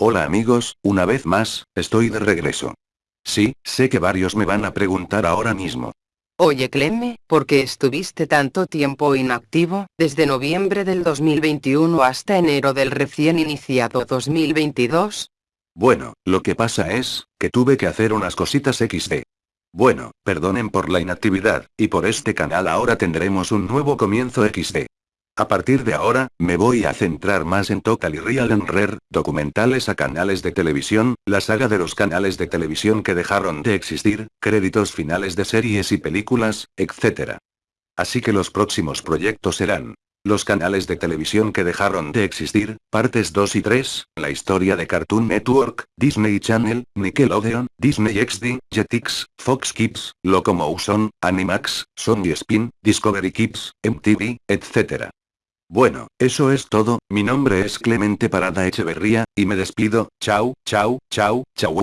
Hola amigos, una vez más, estoy de regreso. Sí, sé que varios me van a preguntar ahora mismo. Oye Cleme, ¿por qué estuviste tanto tiempo inactivo, desde noviembre del 2021 hasta enero del recién iniciado 2022? Bueno, lo que pasa es, que tuve que hacer unas cositas XD. Bueno, perdonen por la inactividad, y por este canal ahora tendremos un nuevo comienzo XD. A partir de ahora, me voy a centrar más en Total y Real and Rare, documentales a canales de televisión, la saga de los canales de televisión que dejaron de existir, créditos finales de series y películas, etc. Así que los próximos proyectos serán los canales de televisión que dejaron de existir, partes 2 y 3, la historia de Cartoon Network, Disney Channel, Nickelodeon, Disney XD, Jetix, Fox Kids, Locomotion, Animax, Sony Spin, Discovery Kids, MTV, etc. Bueno, eso es todo, mi nombre es Clemente Parada Echeverría, y me despido, chau, chau, chau, chau.